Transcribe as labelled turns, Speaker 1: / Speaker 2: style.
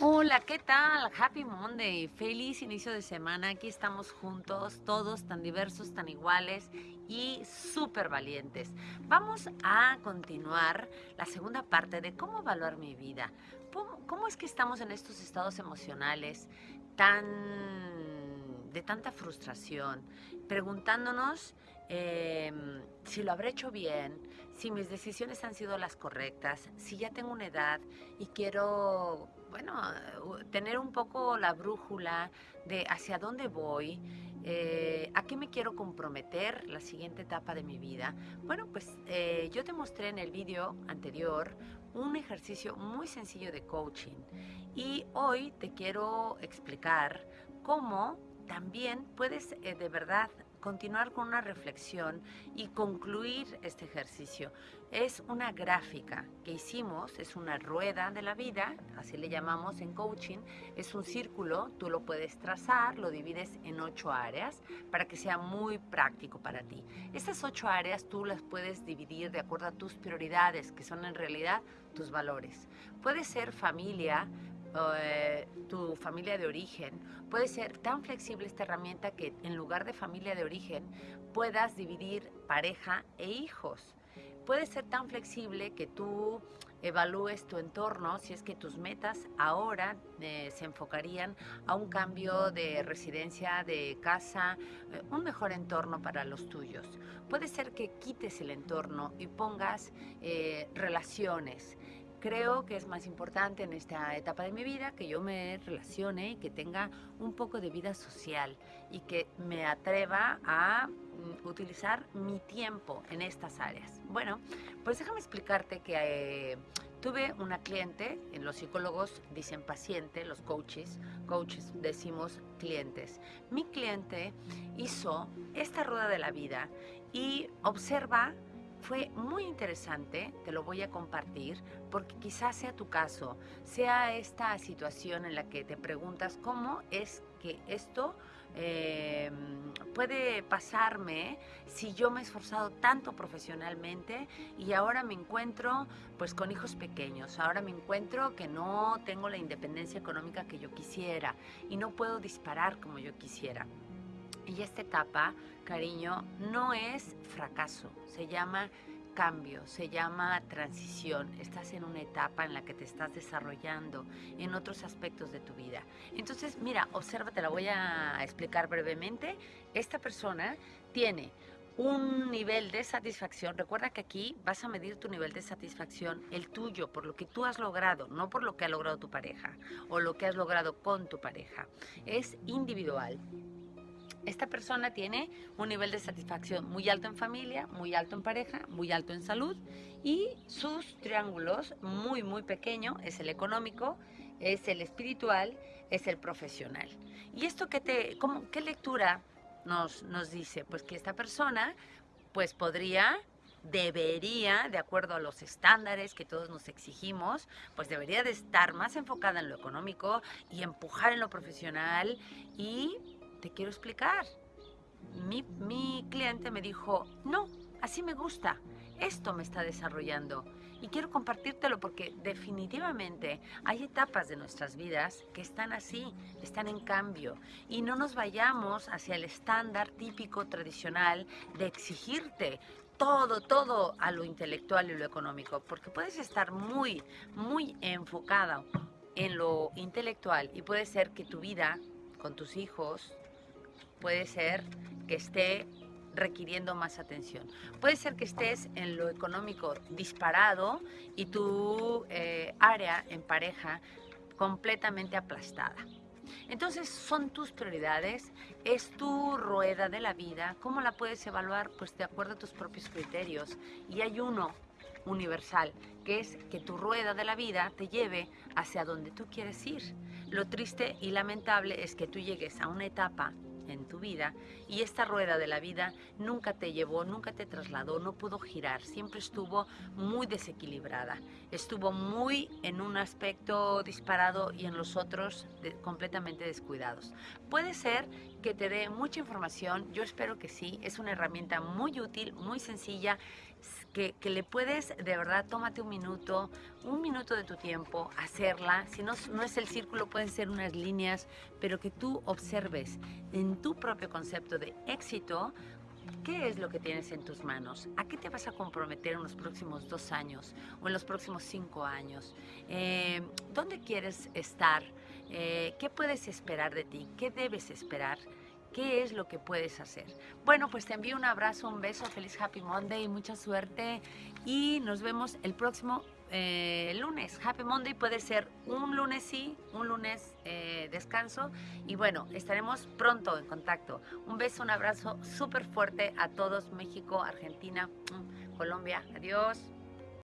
Speaker 1: Hola, ¿qué tal? Happy Monday, feliz inicio de semana. Aquí estamos juntos, todos tan diversos, tan iguales y súper valientes. Vamos a continuar la segunda parte de cómo evaluar mi vida. ¿Cómo es que estamos en estos estados emocionales tan de tanta frustración, preguntándonos em, si lo habré hecho bien, si mis decisiones han sido las correctas, si ya tengo una edad y quiero, bueno, tener un poco la brújula de hacia dónde voy, eh, a qué me quiero comprometer la siguiente etapa de mi vida. Bueno, pues eh, yo te mostré en el vídeo anterior un ejercicio muy sencillo de coaching y hoy te quiero explicar cómo también puedes eh, de verdad continuar con una reflexión y concluir este ejercicio. Es una gráfica que hicimos, es una rueda de la vida, así le llamamos en coaching, es un círculo, tú lo puedes trazar, lo divides en ocho áreas para que sea muy práctico para ti. Estas ocho áreas tú las puedes dividir de acuerdo a tus prioridades, que son en realidad tus valores. Puede ser familia, eh, tu familia de origen, puede ser tan flexible esta herramienta que en lugar de familia de origen puedas dividir pareja e hijos. Puede ser tan flexible que tú evalúes tu entorno si es que tus metas ahora eh, se enfocarían a un cambio de residencia, de casa, eh, un mejor entorno para los tuyos. Puede ser que quites el entorno y pongas relaciones, creo que es más importante en esta etapa de mi vida que yo me relacione y que tenga un poco de vida social y que me atreva a mm, utilizar mi tiempo en estas áreas. Bueno, pues déjame explicarte que eh, tuve una cliente, en los psicólogos dicen paciente, los coaches, coaches decimos clientes. Mi cliente hizo esta rueda de la vida y observa fue muy interesante, te lo voy a compartir, porque quizás sea tu caso, sea esta situación en la que te preguntas cómo es que esto em, puede pasarme si yo me he esforzado tanto profesionalmente y ahora me encuentro pues con hijos pequeños, ahora me encuentro que no tengo la independencia económica que yo quisiera y no puedo disparar como yo quisiera. Y esta etapa, cariño, no es fracaso, se llama cambio, se llama transición. Estás en una etapa en la que te estás desarrollando en otros aspectos de tu vida. Entonces, mira, observa, te la voy a explicar brevemente. Esta persona tiene un nivel de satisfacción. Recuerda que aquí vas a medir tu nivel de satisfacción, el tuyo, por lo que tú has logrado, no por lo que ha logrado tu pareja o lo que has logrado con tu pareja. Es individual. Esta persona tiene un nivel de satisfacción muy alto en familia, muy alto en pareja, muy alto en salud y sus triángulos muy, muy pequeño es el económico, es el espiritual, es el profesional. ¿Y esto qué, te, cómo, qué lectura nos, nos dice? Pues que esta persona pues podría debería, de acuerdo a los estándares que todos nos exigimos, pues debería de estar más enfocada en lo económico y empujar en lo profesional y te quiero explicar. Mi, cliente me dijo, no, así me gusta, esto me está desarrollando. Y quiero compartírtelo porque definitivamente hay etapas de nuestras vidas que están así, están en cambio. Y no nos vayamos hacia el estándar típico tradicional de exigirte todo, todo a lo intelectual y lo económico, porque puedes estar muy, muy enfocada en lo intelectual y puede ser que tu vida con tus hijos, puede ser que esté requiriendo más atención. Puede ser que estés en lo económico disparado y tu eh, área en pareja completamente aplastada. Entonces son tus prioridades, es tu rueda de la vida. ¿Cómo la puedes evaluar? Pues de acuerdo a tus propios criterios. Y hay uno universal, que es que tu rueda de la vida te lleve hacia donde tú quieres ir. Lo triste y lamentable es que tú llegues a una etapa en tu vida y esta rueda de la vida nunca te llevó, nunca te trasladó, no pudo girar, siempre estuvo muy desequilibrada, estuvo muy en un aspecto disparado y en los otros completamente descuidados. Puede ser que te dé mucha información, yo espero que sí, es una herramienta muy útil, muy sencilla que, le puedes, de verdad, tómate un minuto, un minuto de tu tiempo, hacerla. Si no, no es el círculo, pueden ser unas líneas, pero que tú observes en tu propio concepto de éxito ¿Qué es lo que tienes en tus manos? ¿A qué te vas a comprometer en los próximos dos años o en los próximos cinco años? Eh, ¿Dónde quieres estar? Eh, ¿Qué puedes esperar de ti? ¿Qué debes esperar? ¿Qué es lo que puedes hacer? Bueno, pues te envío un abrazo, un beso, feliz Happy Monday mucha suerte. Y nos vemos el próximo eh, lunes. Happy Monday puede ser un lunes sí, un lunes eh, descanso. Y bueno, estaremos pronto en contacto. Un beso, un abrazo súper fuerte a todos, México, Argentina, Colombia. Adiós.